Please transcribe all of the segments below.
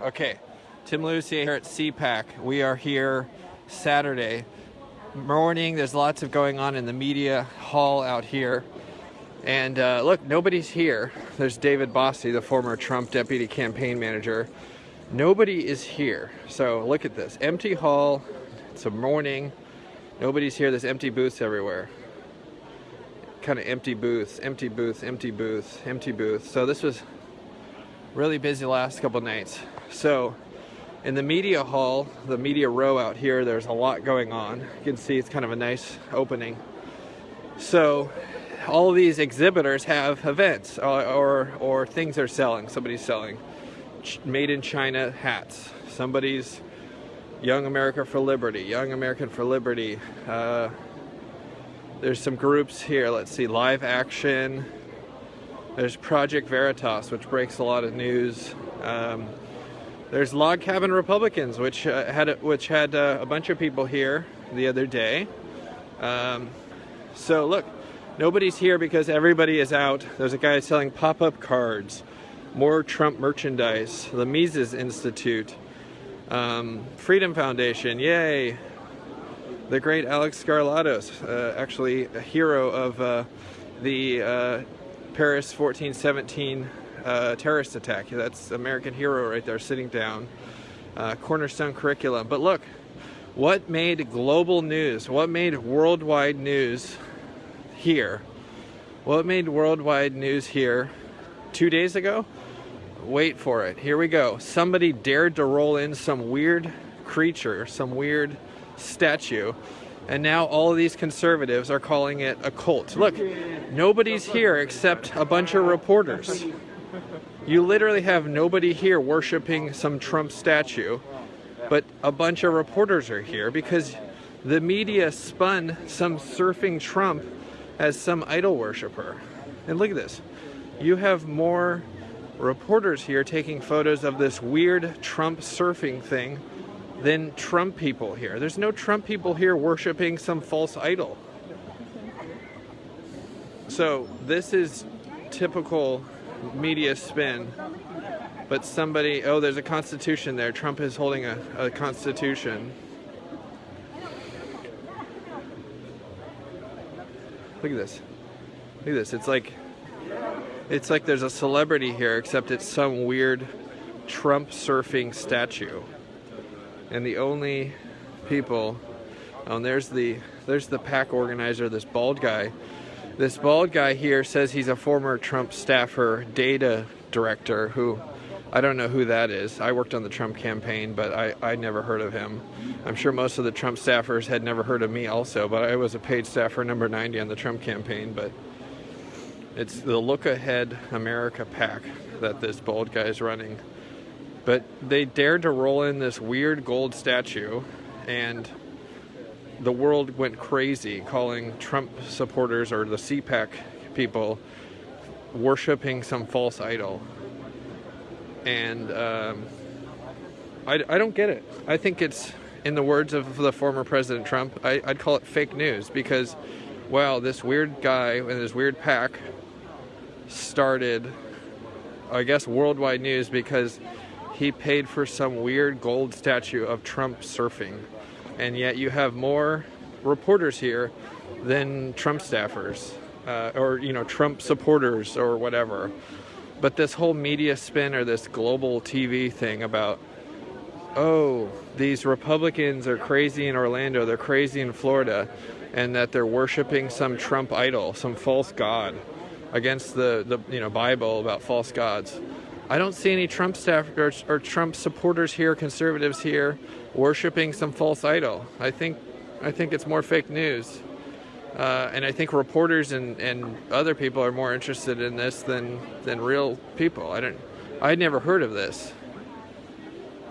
Okay, Tim Lucier here at CPAC. We are here Saturday morning. There's lots of going on in the media hall out here. And uh, look, nobody's here. There's David Bossie, the former Trump deputy campaign manager. Nobody is here. So look at this empty hall. It's a morning. Nobody's here. There's empty booths everywhere. Kind of empty booths, empty booths, empty booths, empty booths. So this was really busy last couple nights. So in the media hall, the media row out here, there's a lot going on. You can see it's kind of a nice opening. So all these exhibitors have events or, uh, or, or things they're selling. Somebody's selling made in China hats. Somebody's Young America for Liberty, Young American for Liberty. Uh, there's some groups here. Let's see, Live Action. There's Project Veritas, which breaks a lot of news. Um, there's Log Cabin Republicans, which uh, had a, which had uh, a bunch of people here the other day. Um, so look, nobody's here because everybody is out. There's a guy selling pop-up cards, more Trump merchandise, the Mises Institute, um, Freedom Foundation, yay! The great Alex Skarlatos, uh, actually a hero of uh, the uh, Paris 1417 uh, terrorist attack. That's American hero right there sitting down. Uh, cornerstone curriculum. But look, what made global news, what made worldwide news here? What made worldwide news here two days ago? Wait for it. Here we go. Somebody dared to roll in some weird creature, some weird statue and now all of these conservatives are calling it a cult. Look, nobody's here except a bunch of reporters. You literally have nobody here worshiping some Trump statue, but a bunch of reporters are here because the media spun some surfing Trump as some idol worshiper. And look at this. You have more reporters here taking photos of this weird Trump surfing thing than Trump people here. There's no Trump people here worshiping some false idol. So this is typical media spin. But somebody, oh, there's a constitution there. Trump is holding a, a constitution. Look at this. Look at this. It's like it's like there's a celebrity here, except it's some weird Trump surfing statue and the only people oh, and there's the there's the PAC organizer this bald guy this bald guy here says he's a former Trump staffer data director who I don't know who that is. I worked on the Trump campaign, but I, I never heard of him. I'm sure most of the Trump staffers had never heard of me also, but I was a paid staffer number 90 on the Trump campaign. But it's the Look Ahead America PAC that this bald guy is running. But they dared to roll in this weird gold statue, and the world went crazy calling Trump supporters or the CPAC people worshiping some false idol. And um, I, I don't get it. I think it's, in the words of the former President Trump, I, I'd call it fake news because, wow, this weird guy and his weird PAC started, I guess, worldwide news because he paid for some weird gold statue of Trump surfing. And yet you have more reporters here than Trump staffers uh, or, you know, Trump supporters or whatever. But this whole media spin or this global TV thing about, oh, these Republicans are crazy in Orlando, they're crazy in Florida, and that they're worshiping some Trump idol, some false god against the, the you know Bible about false gods. I don't see any Trump staffers or, or Trump supporters here, conservatives here, worshiping some false idol. I think, I think it's more fake news. Uh, and I think reporters and, and other people are more interested in this than, than real people. I don't, I'd never heard of this.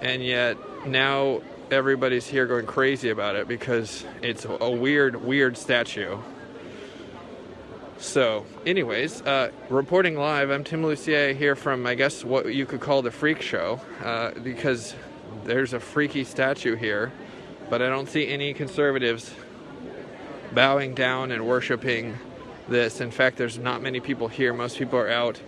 And yet now everybody's here going crazy about it because it's a weird, weird statue. So, anyways, uh, reporting live, I'm Tim Lucier here from, I guess, what you could call the freak show, uh, because there's a freaky statue here, but I don't see any conservatives bowing down and worshiping this. In fact, there's not many people here. Most people are out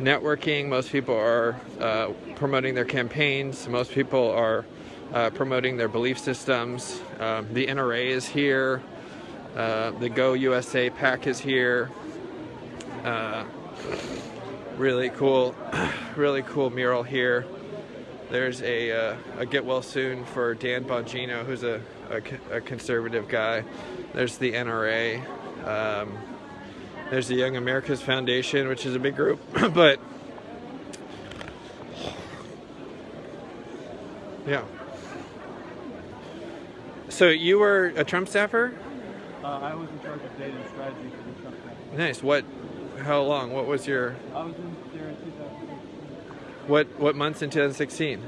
networking. Most people are uh, promoting their campaigns. Most people are uh, promoting their belief systems. Um, the NRA is here. Uh, the Go USA PAC is here. Uh, really cool, really cool mural here. There's a, uh, a get well soon for Dan Bongino, who's a, a, a conservative guy. There's the NRA. Um, there's the Young Americas Foundation, which is a big group, but yeah. So you were a Trump staffer? Uh, I was in charge of data and strategy for the Trump campaign. Nice. What? How long? What was your? I was in there in 2016. What? What months in 2016?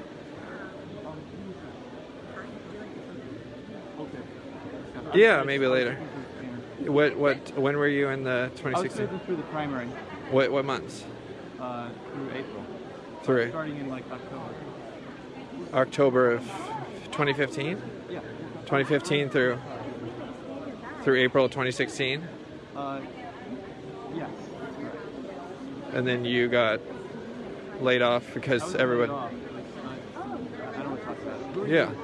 Yeah, maybe later. What? What? When were you in the was 2016? serving through the primary What? What months? uh, through April. Through Starting in like October. October of 2015. Yeah. 2015 through through April 2016, Uh, yes. and then you got laid off because everyone. off. Like, I, I don't want to talk about it. Who are Yeah. you?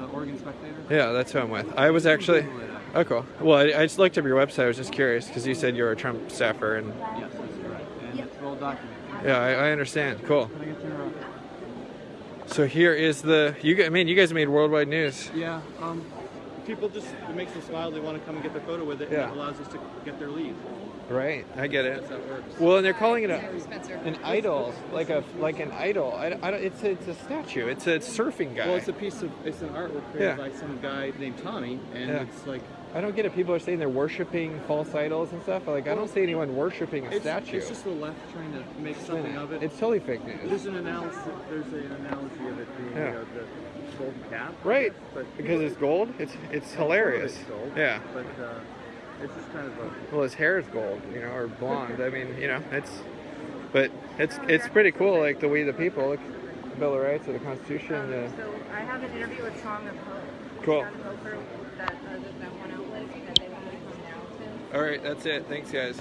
The Oregon Spectator? Yeah, that's who I'm with. I was actually. Google it up. Oh, cool. Well, I, I just looked up your website. I was just curious because you said you're a Trump staffer, and Yes, that's correct. And it's well documented. yeah, I, I understand. Cool. Can I get your? Uh, So here is the you. guys- I mean, you guys made worldwide news. yeah. Um, people just it makes them smile. They want to come and get their photo with it. Yeah. And it allows us to get their lead. Right. I get it. That's how it works. Well, and they're calling it a, an idol, like a like an idol. I, I don't, it's a, it's a statue. It's a surfing guy. Well, it's a piece of it's an artwork created Yeah. by some guy named Tommy, and Yeah. it's like I don't get it. People are saying they're worshiping false idols and stuff. Like I don't see anyone worshiping a it's, statue. it's just the left trying to make something of it. It's totally fake news. there's an analysis. There's an analogy of it being Yeah. you know, the golden calf. Right. But Because it's gold. It's it's hilarious. It's gold, Yeah. But uh, it's just kind of a. Well, his hair is gold, you know, or blonde. I mean, you know, it's, but it's it's pretty cool. Like the We the People, like the Bill of Rights or the Constitution. Um, Uh, so I have an interview with Sound of Hope. Cool. Sound of Hope that uh, that one outlet, and they want me to come down to. all right, that's it. Thanks, guys.